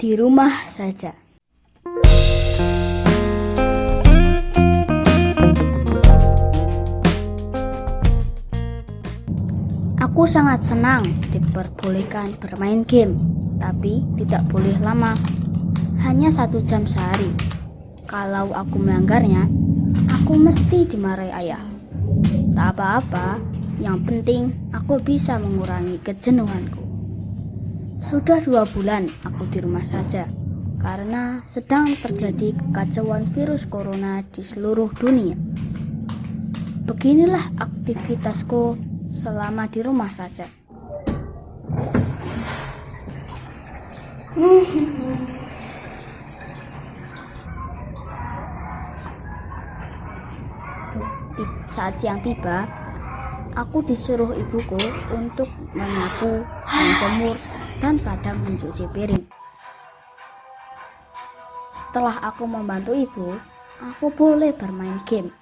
di rumah saja. Aku sangat senang diperbolehkan bermain game, tapi tidak boleh lama. Hanya satu jam sehari. Kalau aku melanggarnya, aku mesti dimarahi ayah. Tak apa-apa, yang penting aku bisa mengurangi kejenuhanku. Sudah dua bulan aku di rumah saja, karena sedang terjadi kekacauan virus corona di seluruh dunia. Beginilah aktivitasku selama di rumah saja. Saat siang tiba, aku disuruh ibuku untuk menyapu, menjemur, dan kadang mencuci piring. Setelah aku membantu ibu, aku boleh bermain game.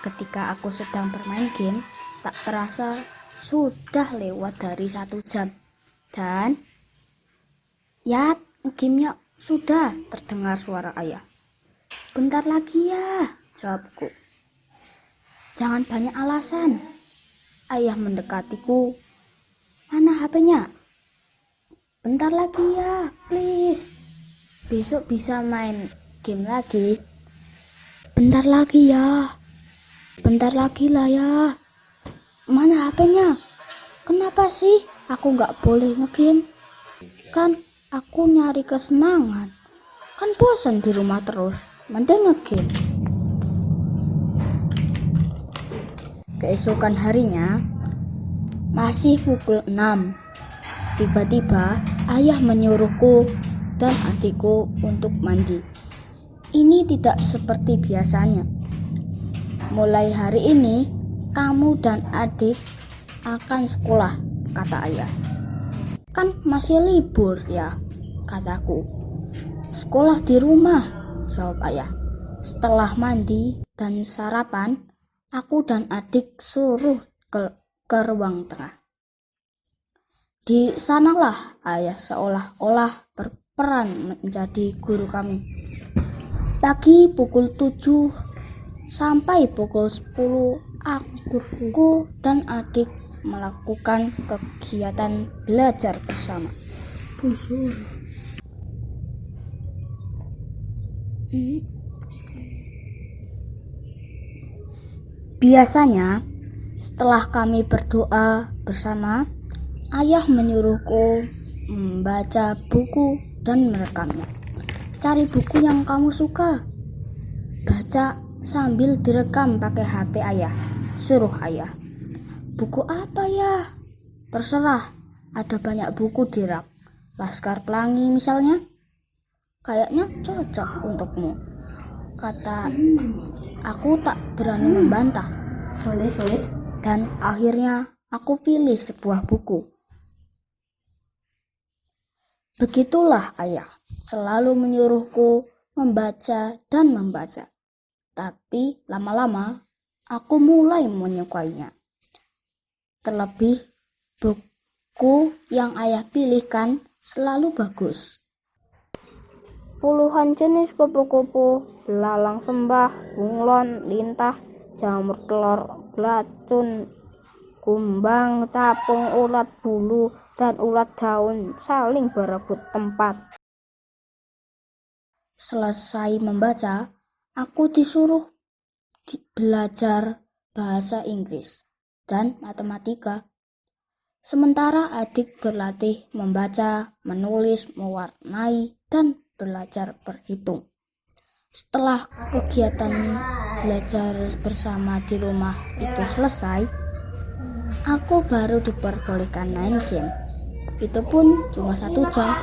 Ketika aku sedang bermain game, tak terasa sudah lewat dari satu jam. Dan, ya, gamenya sudah terdengar suara ayah. Bentar lagi ya, jawabku. Jangan banyak alasan. Ayah mendekatiku. Mana HP-nya? Bentar lagi ya, please. Besok bisa main game lagi. Bentar lagi ya. Bentar lagi lah ya. Mana HP-nya? Kenapa sih aku nggak boleh ngegame? Kan aku nyari kesenangan. Kan bosan di rumah terus. Mending ngegame. Keesokan harinya, masih pukul 6. Tiba-tiba ayah menyuruhku dan adikku untuk mandi. Ini tidak seperti biasanya. Mulai hari ini, kamu dan adik akan sekolah, kata ayah. Kan masih libur ya, kataku. Sekolah di rumah, jawab ayah. Setelah mandi dan sarapan, aku dan adik suruh ke, ke ruang tengah. Di sanalah ayah seolah-olah berperan menjadi guru kami. Pagi pukul 7 sampai pukul 10 aku dan adik melakukan kegiatan belajar bersama. Biasanya setelah kami berdoa bersama, ayah menyuruhku membaca buku dan merekamnya. Cari buku yang kamu suka. Baca sambil direkam pakai HP ayah. Suruh ayah. Buku apa ya? Terserah. Ada banyak buku di rak. Laskar Pelangi misalnya. Kayaknya cocok untukmu. Kata aku tak berani membantah. Boleh, boleh. Dan akhirnya aku pilih sebuah buku. Begitulah ayah selalu menyuruhku membaca dan membaca. Tapi lama-lama aku mulai menyukainya. Terlebih buku yang ayah pilihkan selalu bagus. Puluhan jenis kupu-kupu, belalang sembah, bunglon, lintah, jamur telur, belacun, kumbang, capung, ulat bulu, dan ulat daun saling berebut tempat. Selesai membaca, aku disuruh di- belajar bahasa Inggris dan matematika. Sementara adik berlatih membaca, menulis, mewarnai, dan belajar berhitung. Setelah kegiatan belajar bersama di rumah itu selesai, aku baru diperbolehkan main game. Itu pun cuma satu jam.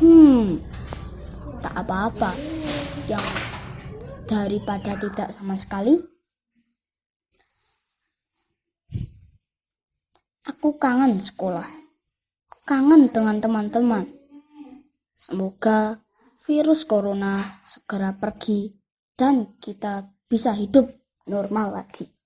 Hmm, tak apa-apa. Yang daripada tidak sama sekali, aku kangen sekolah. Kangen dengan teman-teman. Semoga virus corona segera pergi dan kita bisa hidup normal lagi.